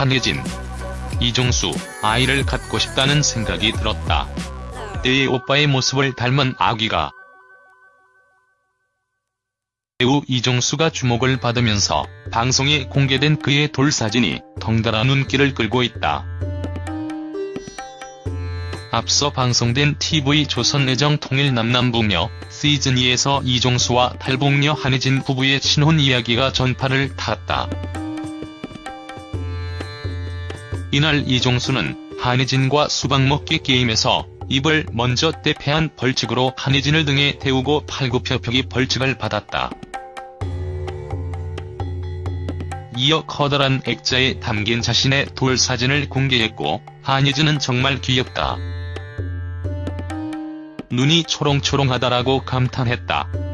한혜진, 이종수, 아이를 갖고 싶다는 생각이 들었다. 때의 오빠의 모습을 닮은 아기가 배우 이종수가 주목을 받으면서 방송에 공개된 그의 돌사진이 덩달아 눈길을 끌고 있다. 앞서 방송된 TV 조선 애정 통일 남남부며 시즌2에서 이종수와 탈북녀 한혜진 부부의 신혼 이야기가 전파를 탔다. 이날 이종수는 한혜진과 수박 먹기 게임에서 입을 먼저 대패한 벌칙으로 한혜진을 등에 태우고 팔굽혀펴기 벌칙을 받았다. 이어 커다란 액자에 담긴 자신의 돌 사진을 공개했고 한혜진은 정말 귀엽다. 눈이 초롱초롱하다라고 감탄했다.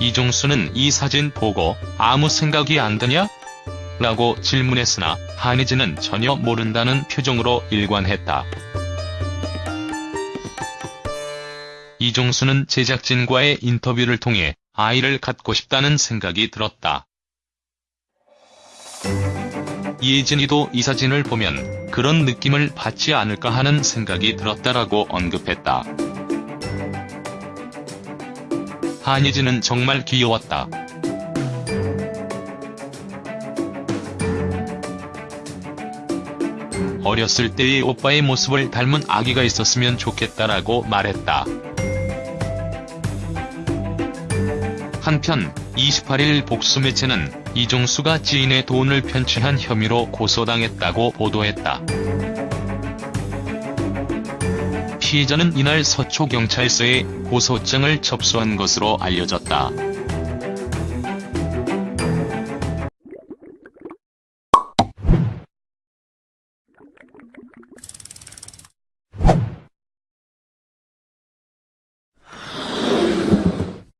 이종수는 이 사진 보고 아무 생각이 안 드냐? 라고 질문했으나 한혜진은 전혀 모른다는 표정으로 일관했다. 이종수는 제작진과의 인터뷰를 통해 아이를 갖고 싶다는 생각이 들었다. 이혜진이도 이 사진을 보면 그런 느낌을 받지 않을까 하는 생각이 들었다라고 언급했다. 한예진은 정말 귀여웠다. 어렸을 때의 오빠의 모습을 닮은 아기가 있었으면 좋겠다라고 말했다. 한편 28일 복수 매체는 이종수가 지인의 돈을 편취한 혐의로 고소당했다고 보도했다. 피해자는 이날 서초경찰서에 고소장을 접수한 것으로 알려졌다.